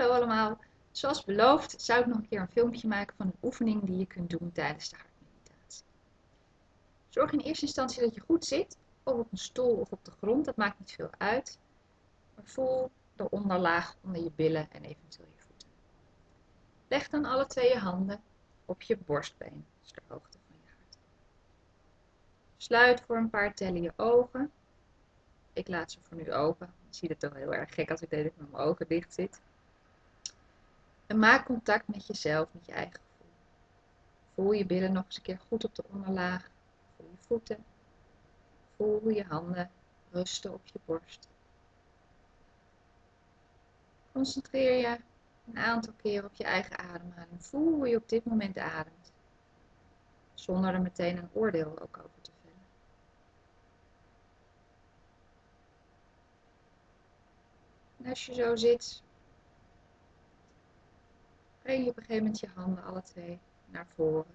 Hallo allemaal. Zoals beloofd zou ik nog een keer een filmpje maken van een oefening die je kunt doen tijdens de hartmeditatie. Zorg in eerste instantie dat je goed zit, of op een stoel of op de grond, dat maakt niet veel uit. Maar voel de onderlaag onder je billen en eventueel je voeten. Leg dan alle twee je handen op je borstbeen, dus de hoogte van je hart. Sluit voor een paar tellen je ogen. Ik laat ze voor nu open. Ik zie het toch heel erg gek als ik met mijn ogen dicht zit. En maak contact met jezelf, met je eigen gevoel. Voel je billen nog eens een keer goed op de onderlaag. Voel je voeten. Voel hoe je handen rusten op je borst. Concentreer je een aantal keer op je eigen ademhaling. Voel hoe je op dit moment ademt. Zonder er meteen een oordeel ook over te vellen. En als je zo zit, breng je op een gegeven moment je handen alle twee naar voren.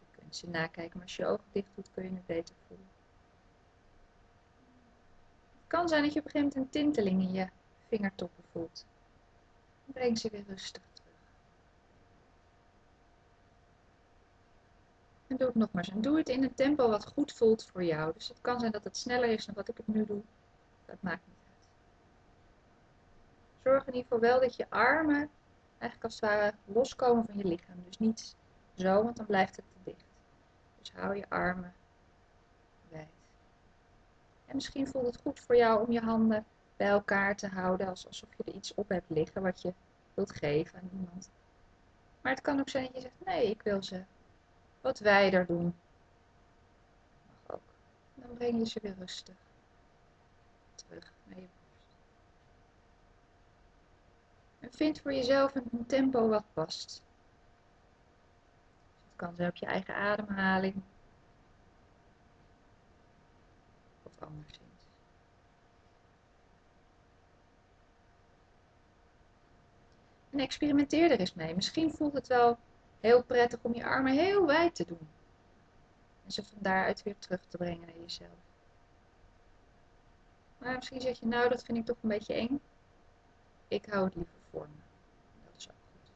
Je kunt ze nakijken, maar als je je ogen dicht doet kun je het beter voelen. Het kan zijn dat je op een gegeven moment een tinteling in je vingertoppen voelt. Breng ze weer rustig terug. En doe het nogmaals. En doe het in een tempo wat goed voelt voor jou. Dus het kan zijn dat het sneller is dan wat ik het nu doe. Dat maakt niet. Zorg in ieder geval wel dat je armen eigenlijk als het ware loskomen van je lichaam. Dus niet zo, want dan blijft het te dicht. Dus hou je armen wijd. En misschien voelt het goed voor jou om je handen bij elkaar te houden, alsof je er iets op hebt liggen wat je wilt geven aan iemand. Maar het kan ook zijn dat je zegt, nee, ik wil ze wat wijder doen. Mag ook. Dan breng je ze weer rustig terug naar je borst. Vind voor jezelf een tempo wat past. Het kan zijn op je eigen ademhaling. Of anderszins. En experimenteer er eens mee. Misschien voelt het wel heel prettig om je armen heel wijd te doen. En ze van daaruit weer terug te brengen naar jezelf. Maar misschien zeg je, nou dat vind ik toch een beetje eng. Ik hou het liever voor me. Dat is ook goed.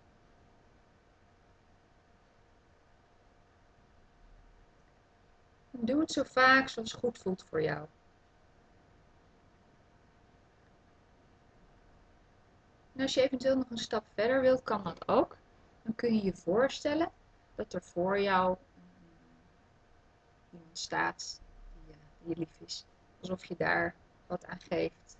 Doe het zo vaak zoals goed voelt voor jou. En als je eventueel nog een stap verder wilt, kan dat ook. Dan kun je je voorstellen dat er voor jou iemand staat die, je lief is. Alsof je daar wat aan geeft.